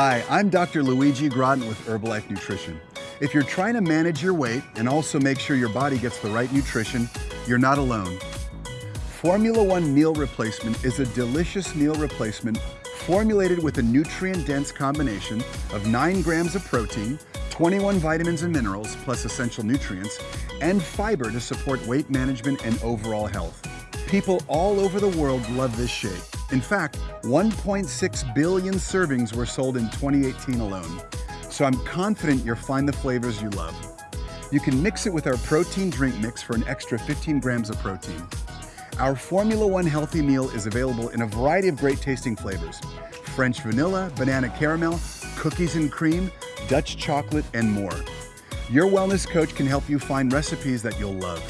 Hi, I'm Dr. Luigi Gratton with Herbalife Nutrition. If you're trying to manage your weight and also make sure your body gets the right nutrition, you're not alone. Formula One Meal Replacement is a delicious meal replacement formulated with a nutrient-dense combination of 9 grams of protein, 21 vitamins and minerals plus essential nutrients, and fiber to support weight management and overall health. People all over the world love this shake. In fact, 1.6 billion servings were sold in 2018 alone. So I'm confident you'll find the flavors you love. You can mix it with our protein drink mix for an extra 15 grams of protein. Our Formula One healthy meal is available in a variety of great tasting flavors. French vanilla, banana caramel, cookies and cream, Dutch chocolate, and more. Your wellness coach can help you find recipes that you'll love.